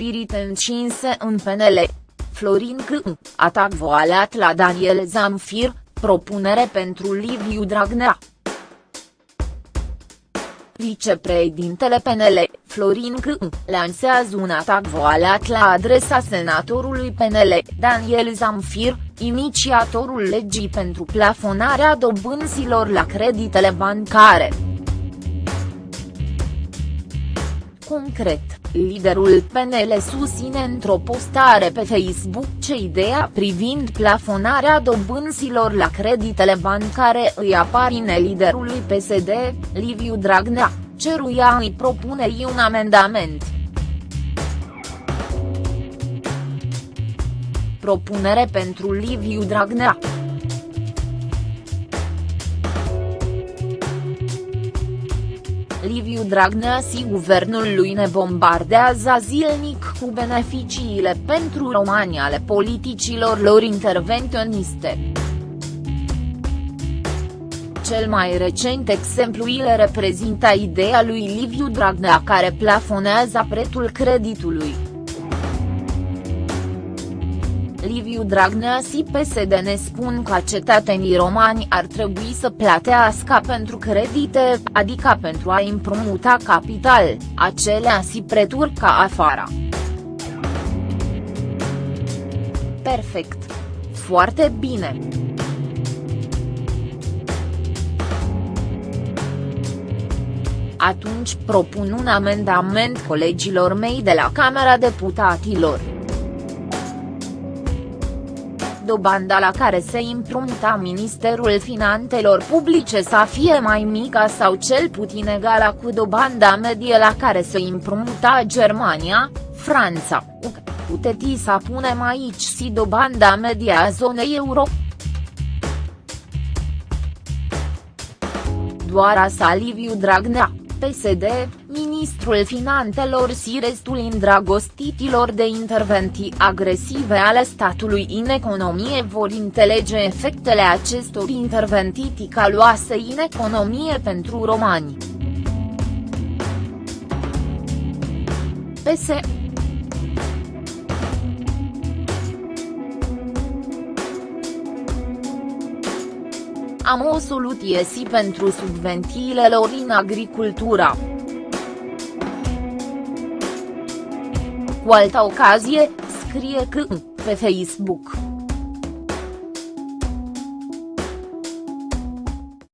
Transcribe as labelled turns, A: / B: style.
A: spirit încinse în PNL. Florin C. Atac voalat la Daniel Zamfir, propunere pentru Liviu Dragnea. Vicepreședintele PNL, Florin C. lansează un atac voalat la adresa senatorului PNL, Daniel Zamfir, inițiatorul legii pentru plafonarea dobânzilor la creditele bancare. Concret, liderul PNL susține într-o postare pe Facebook ce ideea privind plafonarea dobânzilor la creditele bancare îi aparine liderului PSD, Liviu Dragnea, ceruia îi propune un amendament. Propunere pentru Liviu Dragnea Liviu Dragnea și guvernul lui ne bombardează zilnic cu beneficiile pentru romani ale politicilor lor intervenționiste. Cel mai recent exemplu îl reprezintă ideea lui Liviu Dragnea care plafonează prețul creditului. Liviu Dragnea și PSD ne spun că cetățenii romani ar trebui să plătească pentru credite, adică pentru a împrumuta capital, acelea și preturi ca afară. Perfect. Foarte bine. Atunci propun un amendament colegilor mei de la Camera Deputaților dobanda la care se împrumuta Ministerul Finanțelor Publice să fie mai mică sau cel puțin egală cu dobanda medie la care se împrumuta Germania, Franța, UK. Puteți să punem aici și dobanda medie a zonei euro. Doar a Liviu Dragnea, PSD, ministrul finanțelor și restul îndrăgostitilor de intervenții agresive ale statului în economie vor înțelege efectele acestor intervenții ticaloase în economie pentru romani. PS Am o soluție și pentru subvențiile lor în agricultura. Cu altă ocazie, scrie că, pe Facebook.